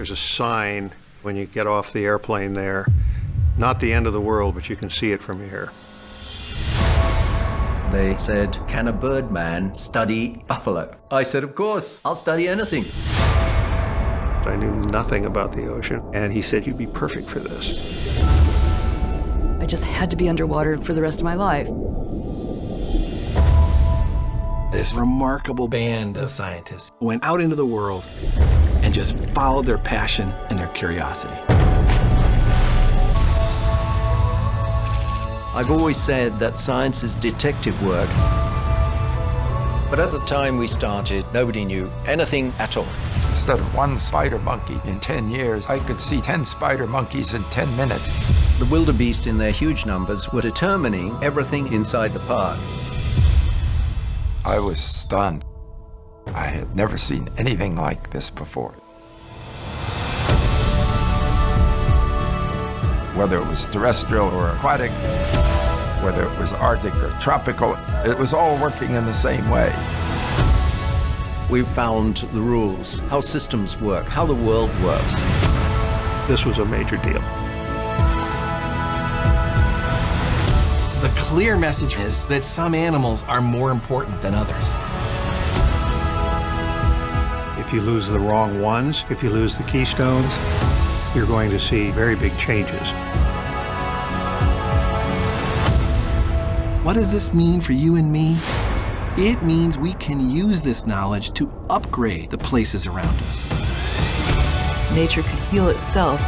There's a sign when you get off the airplane there. Not the end of the world, but you can see it from here. They said, can a birdman study buffalo? I said, of course, I'll study anything. I knew nothing about the ocean, and he said, you'd be perfect for this. I just had to be underwater for the rest of my life. This remarkable band of scientists went out into the world and just followed their passion and their curiosity. I've always said that science is detective work. But at the time we started, nobody knew anything at all. Instead of one spider monkey in 10 years, I could see 10 spider monkeys in 10 minutes. The wildebeest in their huge numbers were determining everything inside the park. I was stunned. I had never seen anything like this before. Whether it was terrestrial or aquatic, whether it was Arctic or tropical, it was all working in the same way. We've found the rules, how systems work, how the world works. This was a major deal. The clear message is that some animals are more important than others. If you lose the wrong ones, if you lose the keystones, you're going to see very big changes. What does this mean for you and me? It means we can use this knowledge to upgrade the places around us. Nature could heal itself